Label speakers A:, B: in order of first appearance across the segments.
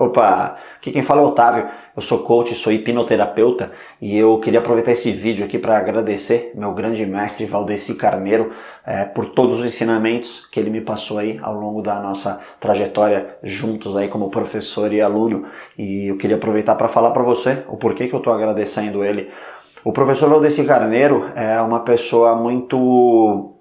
A: Opa, aqui quem fala é o Otávio, eu sou coach, sou hipnoterapeuta e eu queria aproveitar esse vídeo aqui para agradecer meu grande mestre Valdeci Carneiro é, por todos os ensinamentos que ele me passou aí ao longo da nossa trajetória juntos aí como professor e aluno e eu queria aproveitar para falar para você o porquê que eu estou agradecendo ele. O professor Valdeci Carneiro é uma pessoa muito...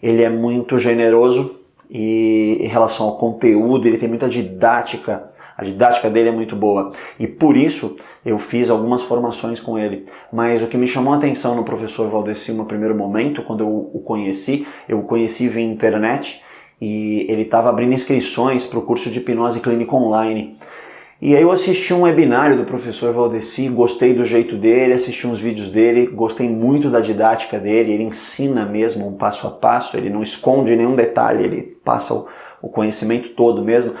A: ele é muito generoso e em relação ao conteúdo, ele tem muita didática a didática dele é muito boa e por isso eu fiz algumas formações com ele. Mas o que me chamou a atenção no professor Valdeci no primeiro momento, quando eu o conheci, eu o conheci via internet e ele estava abrindo inscrições para o curso de hipnose clínica online. E aí eu assisti um webinário do professor Valdeci, gostei do jeito dele, assisti uns vídeos dele, gostei muito da didática dele, ele ensina mesmo um passo a passo, ele não esconde nenhum detalhe, ele passa o, conhecimento todo mesmo.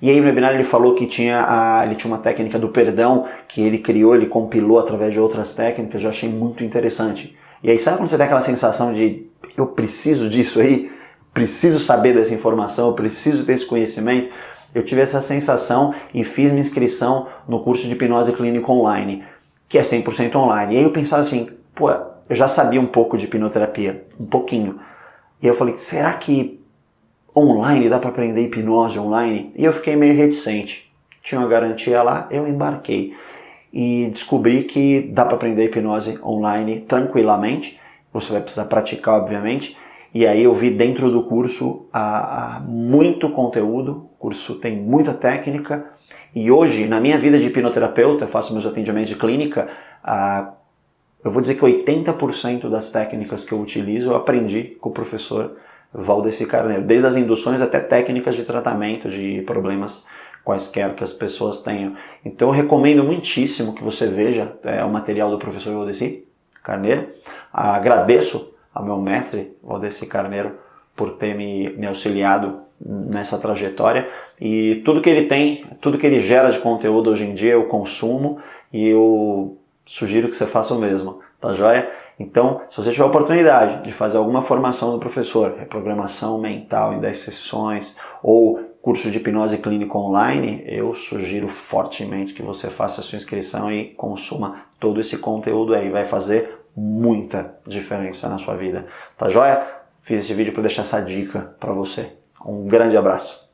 A: E aí no webinar ele falou que tinha a, ele tinha uma técnica do perdão que ele criou, ele compilou através de outras técnicas, eu achei muito interessante. E aí sabe quando você tem aquela sensação de eu preciso disso aí, preciso saber dessa informação, eu preciso ter esse conhecimento? Eu tive essa sensação e fiz minha inscrição no curso de hipnose clínica online, que é 100% online. E aí eu pensava assim, pô, eu já sabia um pouco de hipnoterapia, um pouquinho. E eu falei, será que online, dá para aprender hipnose online? E eu fiquei meio reticente. Tinha uma garantia lá, eu embarquei. E descobri que dá para aprender hipnose online tranquilamente. Você vai precisar praticar, obviamente. E aí eu vi dentro do curso a, muito conteúdo, o curso tem muita técnica. E hoje, na minha vida de hipnoterapeuta, eu faço meus atendimentos de clínica, a, eu vou dizer que 80% das técnicas que eu utilizo eu aprendi com o professor Valdeci Carneiro, desde as induções até técnicas de tratamento de problemas quaisquer que as pessoas tenham. Então eu recomendo muitíssimo que você veja é, o material do professor Valdeci Carneiro. Agradeço ao meu mestre Valdeci Carneiro por ter me, me auxiliado nessa trajetória e tudo que ele tem, tudo que ele gera de conteúdo hoje em dia eu consumo e eu sugiro que você faça o mesmo, tá joia? Então, se você tiver a oportunidade de fazer alguma formação do professor, reprogramação mental em 10 sessões, ou curso de hipnose clínica online, eu sugiro fortemente que você faça a sua inscrição e consuma todo esse conteúdo aí, vai fazer muita diferença na sua vida, tá joia? Fiz esse vídeo para deixar essa dica para você. Um grande abraço.